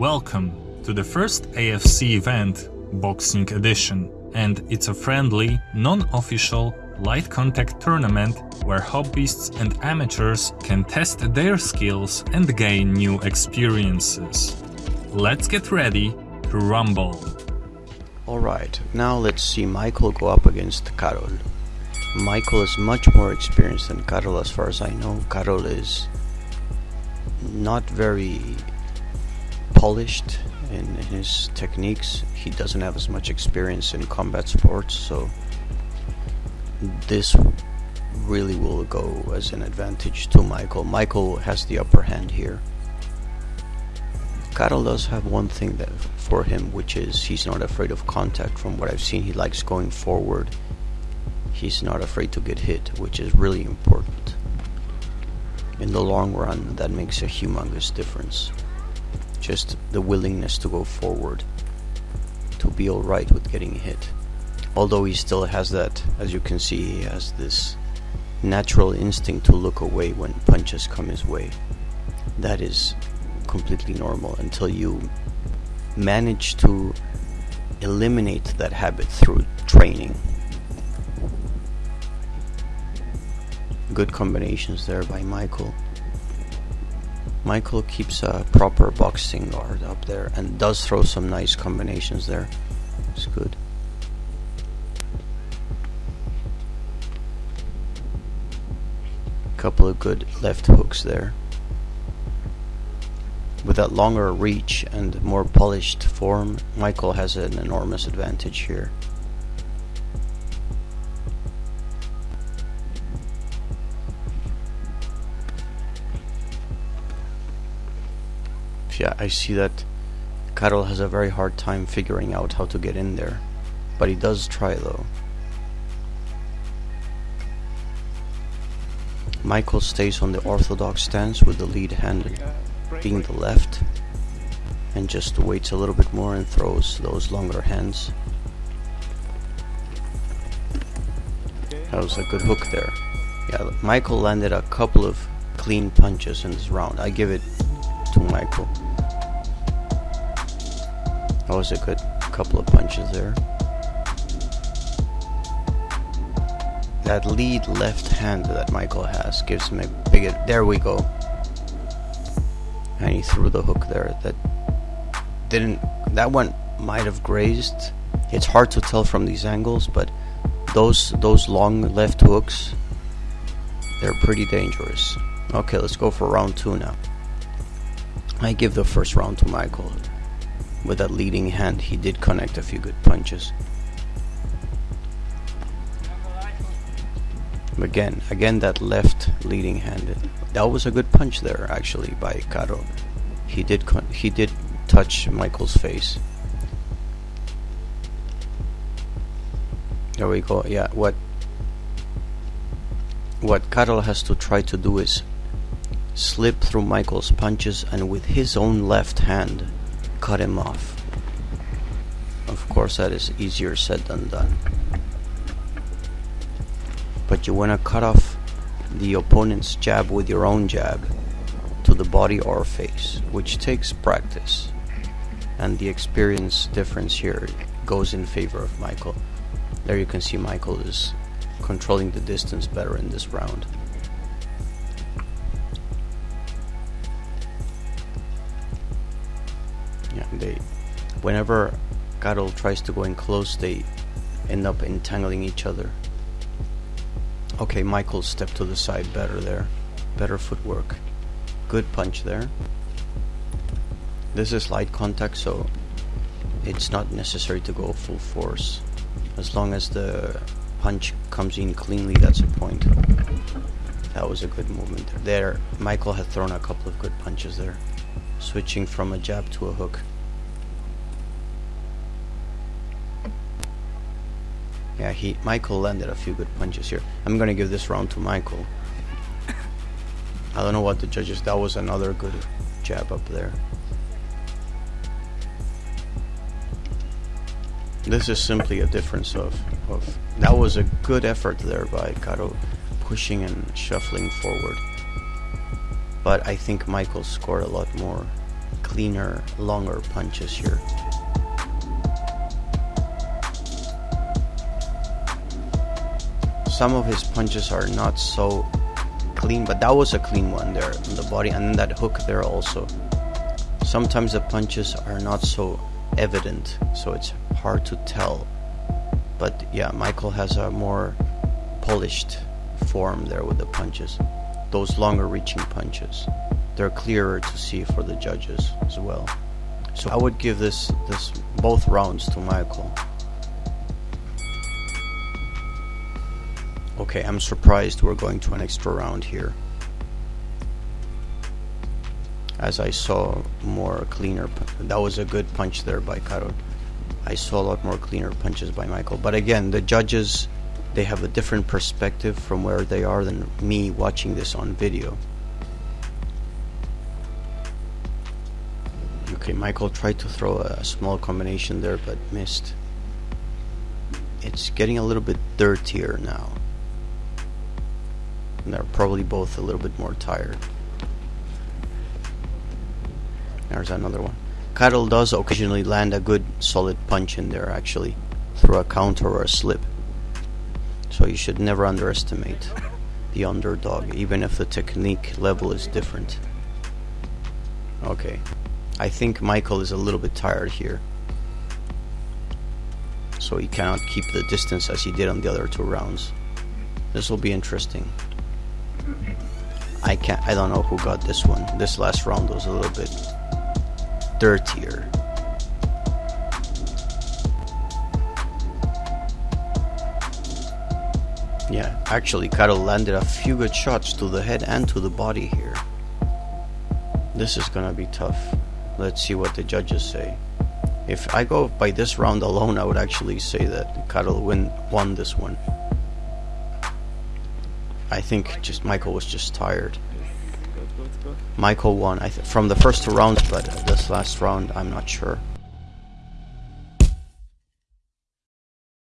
Welcome to the first AFC event, Boxing Edition, and it's a friendly, non-official, light contact tournament where hobbyists and amateurs can test their skills and gain new experiences. Let's get ready to rumble. Alright, now let's see Michael go up against Karol. Michael is much more experienced than Karol as far as I know. Karol is not very polished in his techniques. He doesn't have as much experience in combat sports, so this really will go as an advantage to Michael. Michael has the upper hand here. Karol does have one thing that for him, which is he's not afraid of contact. From what I've seen, he likes going forward. He's not afraid to get hit, which is really important. In the long run, that makes a humongous difference just the willingness to go forward to be alright with getting hit. Although he still has that as you can see he has this natural instinct to look away when punches come his way. That is completely normal until you manage to eliminate that habit through training. Good combinations there by Michael Michael keeps a proper boxing guard up there and does throw some nice combinations there. It's good. Couple of good left hooks there. With that longer reach and more polished form, Michael has an enormous advantage here. Yeah, I see that Karol has a very hard time figuring out how to get in there. But he does try though. Michael stays on the orthodox stance with the lead hand being the left and just waits a little bit more and throws those longer hands. That was a good hook there. Yeah, Michael landed a couple of clean punches in this round. I give it to Michael. That was a good couple of punches there. That lead left hand that Michael has gives him a big. There we go. And he threw the hook there. That didn't. That one might have grazed. It's hard to tell from these angles, but those those long left hooks, they're pretty dangerous. Okay, let's go for round two now. I give the first round to Michael. With that leading hand, he did connect a few good punches. Again, again that left leading hand. That was a good punch there, actually, by Karol. He did he did touch Michael's face. There we go. Yeah, what what Karol has to try to do is slip through Michael's punches and with his own left hand cut him off. Of course, that is easier said than done. But you want to cut off the opponent's jab with your own jab to the body or face, which takes practice. And the experience difference here goes in favor of Michael. There you can see Michael is controlling the distance better in this round. They whenever Karol tries to go in close, they end up entangling each other. Okay, Michael stepped to the side better there. Better footwork. Good punch there. This is light contact, so it's not necessary to go full force. As long as the punch comes in cleanly, that's a point. That was a good movement. There, Michael had thrown a couple of good punches there switching from a jab to a hook. Yeah, he Michael landed a few good punches here. I'm gonna give this round to Michael. I don't know what the judges. That was another good jab up there. This is simply a difference of, of that was a good effort there by Karol, pushing and shuffling forward but I think Michael scored a lot more cleaner, longer punches here. Some of his punches are not so clean, but that was a clean one there on the body, and then that hook there also. Sometimes the punches are not so evident, so it's hard to tell. But yeah, Michael has a more polished form there with the punches. Those longer reaching punches. They're clearer to see for the judges as well. So I would give this this both rounds to Michael. Okay, I'm surprised we're going to an extra round here. As I saw more cleaner, that was a good punch there by Karol. I saw a lot more cleaner punches by Michael. But again, the judges, they have a different perspective from where they are than me watching this on video. Okay, Michael tried to throw a small combination there but missed. It's getting a little bit dirtier now. And they're probably both a little bit more tired. There's another one. Karol does occasionally land a good solid punch in there actually through a counter or a slip. So you should never underestimate the underdog even if the technique level is different. Okay. I think Michael is a little bit tired here. So he cannot keep the distance as he did on the other two rounds. This will be interesting. I can't I don't know who got this one. This last round was a little bit dirtier. Yeah, actually Karol landed a few good shots to the head and to the body here. This is gonna be tough. Let's see what the judges say. If I go by this round alone, I would actually say that Karol win won this one. I think just Michael was just tired. Michael won I from the first two rounds, but this last round, I'm not sure.